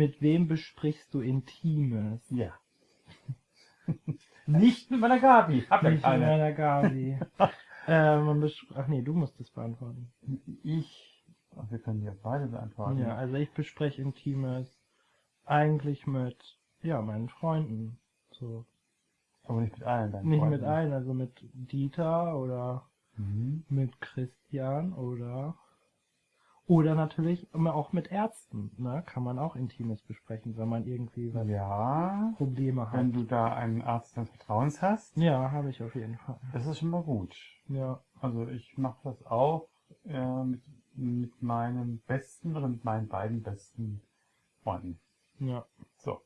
Mit wem besprichst du Intimes? Ja. Nicht mit meiner Gabi. Hab ja Nicht mit keine. meiner Gabi. äh, man besch- Ach nee, du musst es beantworten. Ich. Ach, wir können ja beide beantworten. Ja, also ich bespreche Intimes eigentlich mit, ja, meinen Freunden. So. Aber nicht mit allen deinen Nicht Freunden. mit allen, also mit Dieter oder Mhm. mit Christian oder oder natürlich immer auch mit Ärzten, ne? Kann man auch Intimes besprechen, wenn man irgendwie was Ja. Probleme hat. Wenn du da einen Arzt des Vertrauens hast, Ja, habe ich auf jeden Fall. das ist schon mal gut. Ja. Also ich mache das auch äh, mit, mit meinem besten oder mit meinen beiden besten Freunden. Ja. So.